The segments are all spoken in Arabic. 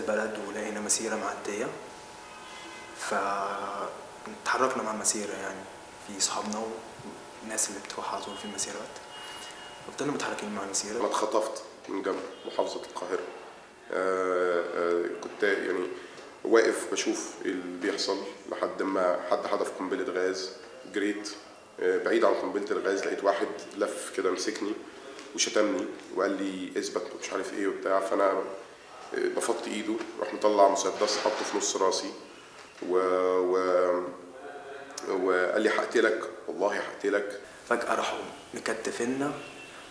البلد ولقينا مسيرة معدية. فتحركنا مع المسيرة يعني في صحابنا والناس اللي بتروح على طول في المسيرات. فضلنا متحركين مع المسيرة أنا اتخطفت من جنب محافظة القاهرة. آه، آه، كنت يعني واقف بشوف اللي بيحصل لحد ما حد حدف قنبلة غاز. جريت آه، بعيد عن قنبلة الغاز لقيت واحد لف كده مسكني وشتمني وقال لي اثبت مش عارف إيه وبتاع. فأنا بفضت ايده راح مطلع مسدس حطه في نص راسي و, و... وقال لي هقتلك والله هقتلك فجأة راحوا مكتفينا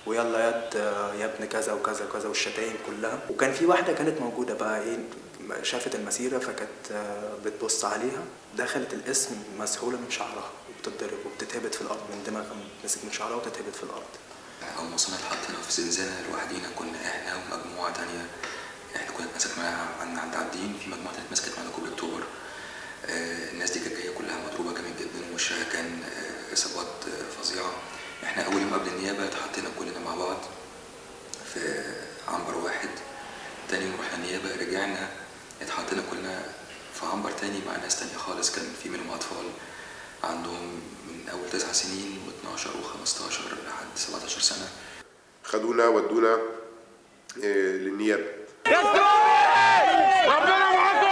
ويلا يد يا ابن كذا وكذا وكذا والشتايم كلها. وكان في واحدة كانت موجودة بقى إيه شافت المسيرة فكانت آه، بتبص عليها. دخلت الاسم مسحولة من شعرها وبتتضرب وبتتهبط في الأرض من دماغها مسك من شعرها وتتهبط في الأرض. أول ما وصلنا اتحطينا في زنزانة لوحدينا كنا إحنا ومجموعة تانية إحنا كنا اتمسكنا عند عند عابدين في تانية اتمسكت معانا كوبري أكتوبر. آه، الناس دي كانت جاية كلها مضروبة جامد جدا ووشها كان آه، إصابات آه، فظيعة. إحنا أول يوم قبل النيابة اتحطينا كلنا مع بعض في عنبر واحد. تاني يوم رحنا النيابة رجعنا اتحطينا كلنا في عنبر تاني مع ناس تانية خالص. كان في منهم أطفال عندهم من أول تسع سنين و12 و15 لحد 17 سنة. خدونا ودونا آه، للنيابه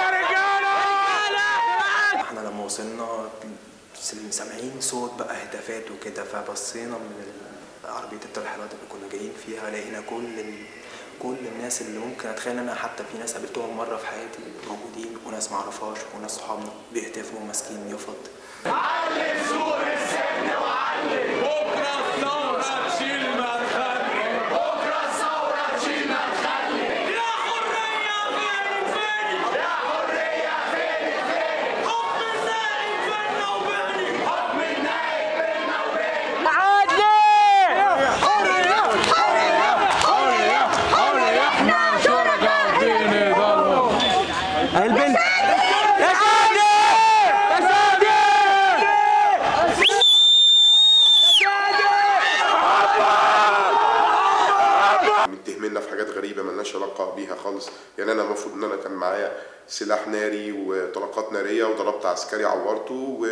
إحنا لما وصلنا سامعين صوت بقى هتافات وكده فبصينا من عربية الترحيلات اللي كنا جايين فيها لقينا كل ال... كل الناس اللي ممكن اتخيل أنا حتى في ناس قابلتهم مرة في حياتي موجودين وناس معرفهاش وناس صحابنا بيهتفوا ماسكين يفط بكرة متهميننا في حاجات غريبة ملناش علاقة بيها خالص. يعني أنا المفروض إن أنا كان معايا سلاح ناري وطلقات نارية وضربت عسكري عورته و...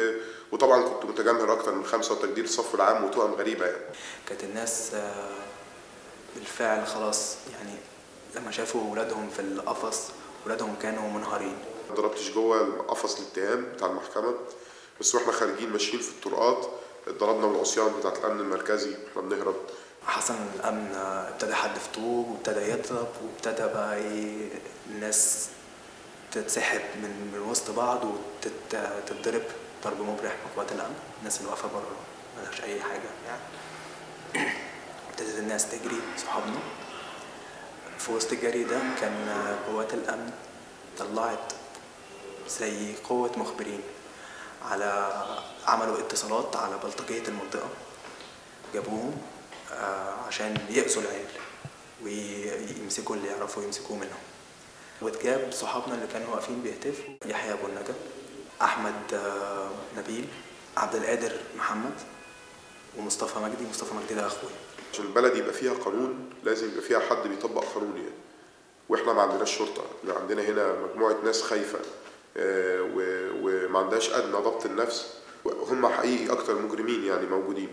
وطبعا كنت متجمهر أكتر من خمسة وتجديد الصف العام وتهم غريبة يعني. كانت الناس آه، بالفعل خلاص يعني لما شافوا ولادهم في القفص ولادهم كانوا منهارين. ما ضربتش جوه قفص الاتهام بتاع المحكمة بس وإحنا خارجين ماشيين في الطرقات اتضربنا من العصيان بتاعت الأمن المركزي وإحنا بنهرب. حسن الأمن ابتدى يحدف طوب وابتدى يضرب وابتدى بقى إيه الناس تتسحب من من وسط بعض وتتضرب ضرب مبرح من قوات الأمن. الناس اللي واقفة بره ملهاش أي حاجة. يعني ابتدت الناس تجري صحابنا. في وسط الجري ده كان قوات الأمن طلعت زي قوة مخبرين. على عملوا اتصالات على بلطجية المنطقة جابوهم آه، عشان يأذوا العيال ويمسكوا اللي يعرفوا يمسكوه منهم. واتجاب صحابنا اللي كانوا واقفين بيهتفوا يحيى أبو النجا أحمد آه، نبيل عبد القادر محمد ومصطفى مجدي. مصطفى مجدي ده أخويا. عشان البلد يبقى فيها قانون لازم يبقى فيها حد بيطبق قانون يعني. وإحنا ما عندناش شرطة إحنا عندنا هنا مجموعة ناس خايفة. وما عندهاش أدنى ضبط النفس. هم حقيقي أكتر مجرمين يعني موجودين.